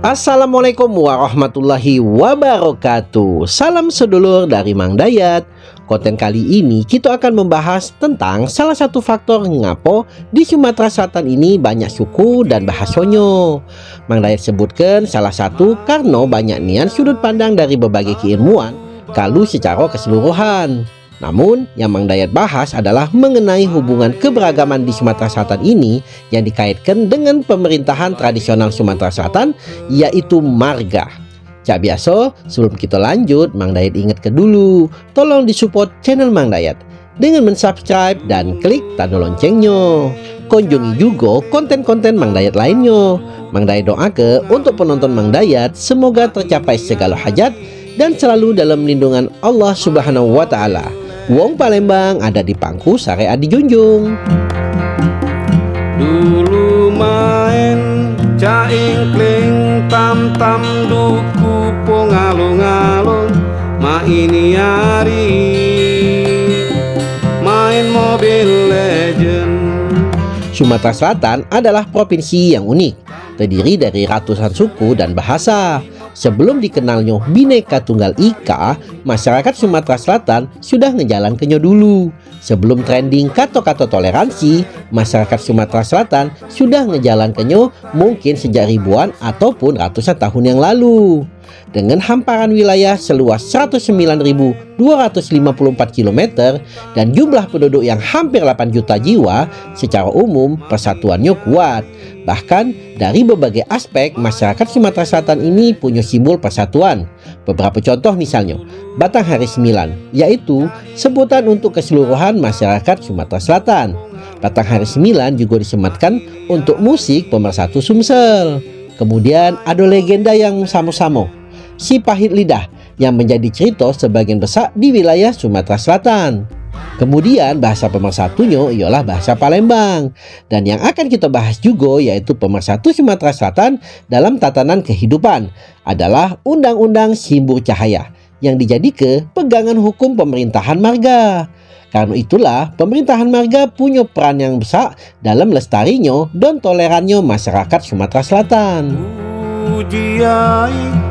Assalamualaikum warahmatullahi wabarakatuh. Salam sedulur dari Mang Dayat. Konten kali ini kita akan membahas tentang salah satu faktor ngapo di Sumatera Selatan ini banyak suku dan bahasonyo. Mang Dayat sebutkan salah satu karena banyak nian sudut pandang dari berbagai keilmuan kalau secara keseluruhan namun, yang Mang Dayat bahas adalah mengenai hubungan keberagaman di Sumatera Selatan ini yang dikaitkan dengan pemerintahan tradisional Sumatera Selatan, yaitu marga. Cak biasa, sebelum kita lanjut, Mang Dayat ingat ke dulu, tolong disupport channel Mang Dayat dengan mensubscribe dan klik tanda loncengnya. Kunjungi juga konten-konten Mang Dayat lainnya. Mang Dayat doa ke untuk penonton Mang Dayat, semoga tercapai segala hajat dan selalu dalam lindungan Allah Subhanahu wa Ta'ala. Wong Palembang ada di Pangku Sare Adi Junjung. Dulu main caing kling tam tam duku pongalung-alung ma ini hari main mobil legend Sumatera Selatan adalah provinsi yang unik, terdiri dari ratusan suku dan bahasa. Sebelum dikenalnya Bhinneka Tunggal Ika, masyarakat Sumatera Selatan sudah ngejalankannya dulu. Sebelum trending kata-kata toleransi, masyarakat Sumatera Selatan sudah ngejalankannya mungkin sejak ribuan ataupun ratusan tahun yang lalu. Dengan hamparan wilayah seluas 109.254 km dan jumlah penduduk yang hampir 8 juta jiwa, secara umum persatuannya kuat. Bahkan dari berbagai aspek masyarakat Sumatera Selatan ini punya simbol persatuan. Beberapa contoh misalnya, Batang Hari Sembilan, yaitu sebutan untuk keseluruhan masyarakat Sumatera Selatan. Batang Hari Sembilan juga disematkan untuk musik pemersatu Sumsel. Kemudian ada legenda yang sama-sama, si pahit lidah yang menjadi cerita sebagian besar di wilayah Sumatera Selatan. Kemudian bahasa pemersatunya ialah bahasa Palembang dan yang akan kita bahas juga yaitu pemersatu Sumatera Selatan dalam tatanan kehidupan adalah Undang-Undang Simbur Cahaya yang dijadikan pegangan hukum pemerintahan marga. Karena itulah pemerintahan marga punya peran yang besar dalam lestarinya dan tolerannya masyarakat Sumatera Selatan. Ujiai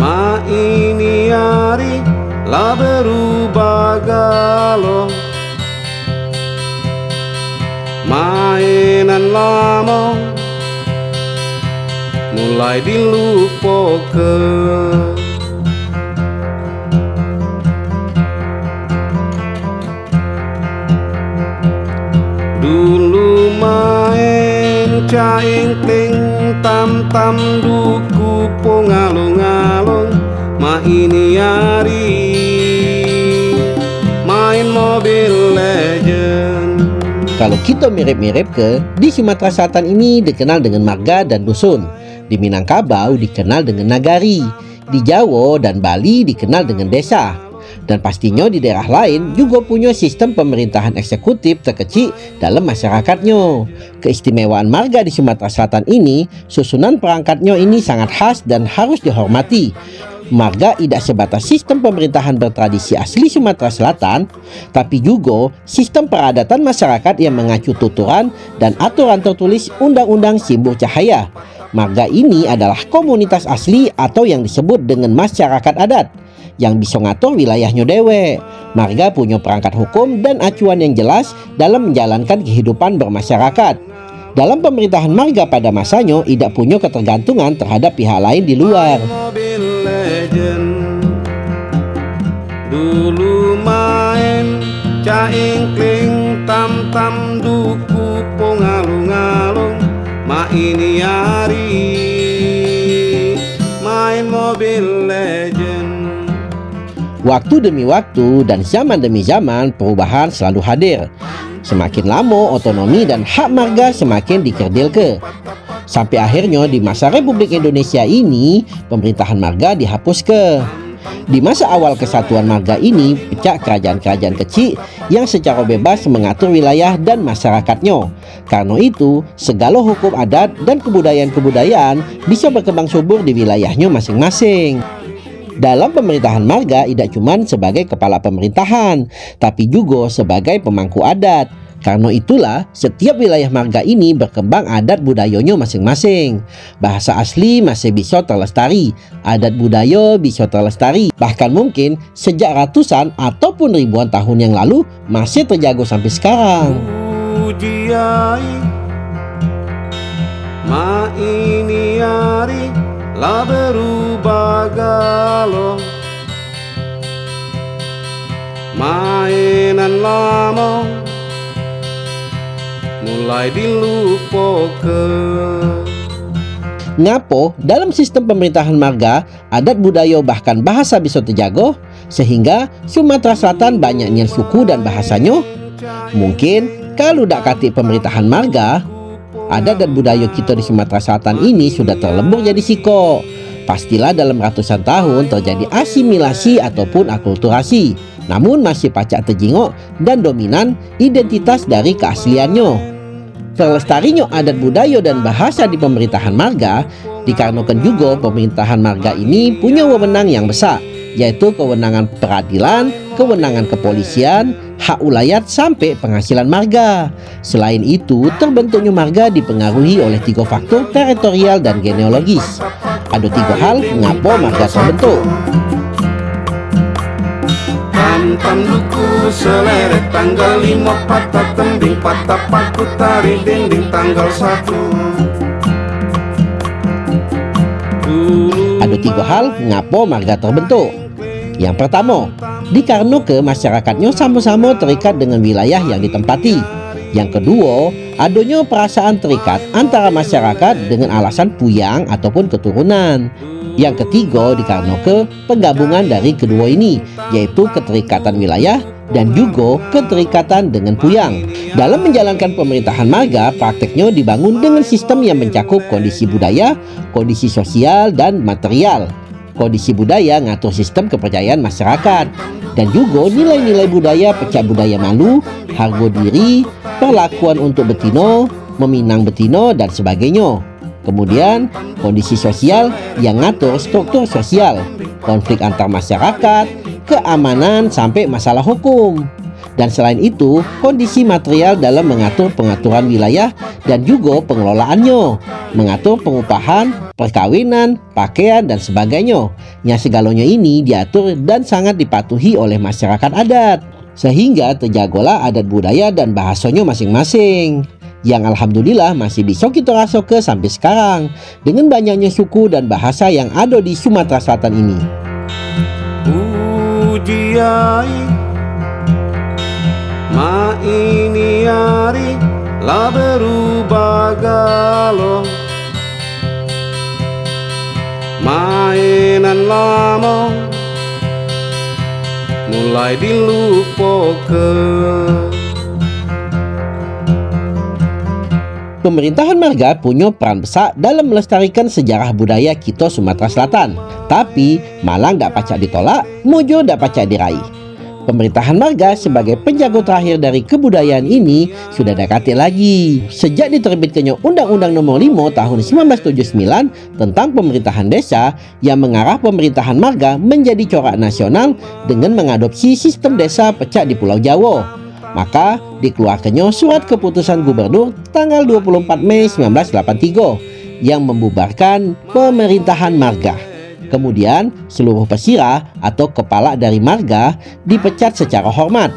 ma ini hari lah berubah galau mainan lama mulai dilupakan. Dulu main caing ting tam tam duku pongalung-alung ma ini hari mobil legend Kalau kita mirip-mirip ke, di Sumatera Selatan ini dikenal dengan marga dan dusun. Di Minangkabau dikenal dengan nagari. Di Jawa dan Bali dikenal dengan desa. Dan pastinya di daerah lain juga punya sistem pemerintahan eksekutif terkecil dalam masyarakatnya. Keistimewaan marga di Sumatera Selatan ini, susunan perangkatnya ini sangat khas dan harus dihormati marga tidak sebatas sistem pemerintahan bertradisi asli Sumatera Selatan, tapi juga sistem peradatan masyarakat yang mengacu tuturan dan aturan tertulis Undang-Undang Simbol Cahaya. Marga ini adalah komunitas asli atau yang disebut dengan masyarakat adat yang bisa ngatur wilayahnya dewe. Marga punya perangkat hukum dan acuan yang jelas dalam menjalankan kehidupan bermasyarakat. Dalam pemerintahan marga pada masanya tidak punya ketergantungan terhadap pihak lain di luar legend. Dulu main caing kling tam tam duku pongalung-alung Ma ini hari. Main mobil legend. Waktu demi waktu dan zaman demi zaman perubahan selalu hadir. Semakin lama otonomi dan hak marga semakin dikerdil ke Sampai akhirnya di masa Republik Indonesia ini, pemerintahan marga dihapus ke. Di masa awal kesatuan marga ini, pecah kerajaan-kerajaan kecil yang secara bebas mengatur wilayah dan masyarakatnya. Karena itu, segala hukum adat dan kebudayaan-kebudayaan bisa berkembang subur di wilayahnya masing-masing. Dalam pemerintahan marga tidak cuma sebagai kepala pemerintahan, tapi juga sebagai pemangku adat. Karena itulah, setiap wilayah marga ini berkembang adat budayanya masing-masing. Bahasa asli masih bisa terlestari, adat budaya bisa terlestari. Bahkan mungkin sejak ratusan ataupun ribuan tahun yang lalu masih terjaga sampai sekarang. Mainan lama mulai dilupakan Ngapo dalam sistem pemerintahan marga, adat budaya bahkan bahasa bisa terjaga, sehingga Sumatera Selatan banyaknya suku dan bahasanya. Mungkin kalau tak kati pemerintahan marga, adat dan budaya kita di Sumatera Selatan ini sudah terlebur jadi siko. Pastilah dalam ratusan tahun terjadi asimilasi ataupun akulturasi, namun masih pacak terjingok dan dominan identitas dari keasliannya. Terlestarinya adat budaya dan bahasa di pemerintahan marga dikarenakan juga pemerintahan marga ini punya wewenang yang besar yaitu kewenangan peradilan, kewenangan kepolisian, hak ulayat sampai penghasilan marga. Selain itu, terbentuknya marga dipengaruhi oleh tiga faktor teritorial dan genealogis. Ada tiga hal mengapa marga terbentuk. Seleret tanggal lima patah tembing patah paku tari dinding tanggal satu Ada tiga hal mengapa marga terbentuk. Yang pertama, dikarenakan masyarakatnya sama-sama terikat dengan wilayah yang ditempati. Yang kedua, adanya perasaan terikat antara masyarakat dengan alasan puyang ataupun keturunan. Yang ketiga dikarenakan penggabungan dari kedua ini yaitu keterikatan wilayah dan juga keterikatan dengan Puyang. Dalam menjalankan pemerintahan marga, prakteknya dibangun dengan sistem yang mencakup kondisi budaya, kondisi sosial, dan material. Kondisi budaya ngatur sistem kepercayaan masyarakat dan juga nilai-nilai budaya pecah budaya malu, harga diri, perlakuan untuk betino, meminang betino, dan sebagainya. Kemudian, kondisi sosial yang ngatur struktur sosial, konflik antar masyarakat, keamanan, sampai masalah hukum. Dan selain itu, kondisi material dalam mengatur pengaturan wilayah dan juga pengelolaannya, mengatur pengupahan, perkawinan, pakaian, dan sebagainya. Yang segalanya ini diatur dan sangat dipatuhi oleh masyarakat adat. Sehingga terjagalah adat budaya dan bahasanya masing-masing yang alhamdulillah masih bisa kita rasakan sampai sekarang dengan banyaknya suku dan bahasa yang ada di Sumatera Selatan ini. Ujiai Ma ini hari lah berubah galau. Mainan lama mulai dilupakan Pemerintahan marga punya peran besar dalam melestarikan sejarah budaya kita Sumatera Selatan. Tapi Malang tak pacak ditolak, Mojo tak pacak diraih. Pemerintahan marga sebagai penjaga terakhir dari kebudayaan ini sudah dekati lagi. Sejak diterbitkannya Undang-Undang Nomor 5 Tahun 1979 tentang pemerintahan desa yang mengarah pemerintahan marga menjadi corak nasional dengan mengadopsi sistem desa pecah di Pulau Jawa. Maka dikeluarkannya surat keputusan gubernur tanggal 24 Mei 1983 yang membubarkan pemerintahan marga. Kemudian seluruh pesira atau kepala dari marga dipecat secara hormat.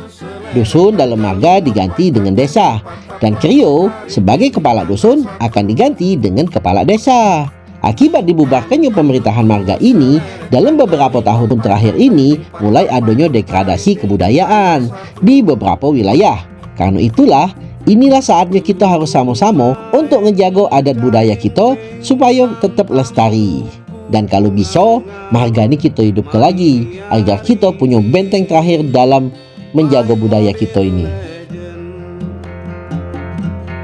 Dusun dalam marga diganti dengan desa dan Krio sebagai kepala dusun akan diganti dengan kepala desa. Akibat dibubarkannya pemerintahan marga ini, dalam beberapa tahun terakhir ini mulai adanya degradasi kebudayaan di beberapa wilayah. Karena itulah, inilah saatnya kita harus sama-sama untuk menjaga adat budaya kita supaya tetap lestari. Dan kalau bisa, marga ini kita hidup ke lagi agar kita punya benteng terakhir dalam menjaga budaya kita ini.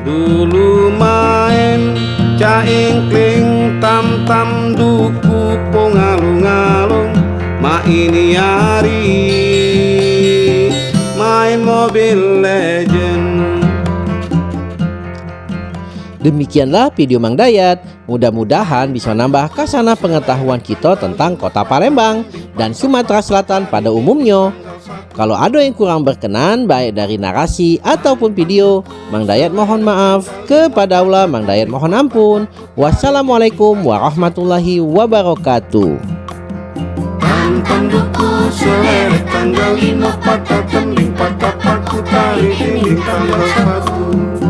Dulu main Caingkling tam tam duku pongalung-alung Ma ini hari main mobil legend Demikianlah video Mang Dayat. Mudah-mudahan bisa nambah kasana pengetahuan kita tentang kota Palembang dan Sumatera Selatan pada umumnya. Kalau ada yang kurang berkenan baik dari narasi ataupun video, Mang Dayat mohon maaf. Kepada Allah Mang Dayat mohon ampun. Wassalamualaikum warahmatullahi wabarakatuh. Tanggal lima patah patah dinding tanggal